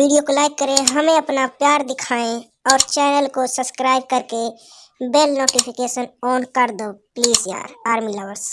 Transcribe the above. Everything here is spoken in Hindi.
वीडियो को लाइक करें, हमें अपना प्यार दिखाएँ और चैनल को सब्सक्राइब करके बेल नोटिफिकेशन ऑन कर दो, प्लीज़ यार, आर्मी लवर्स।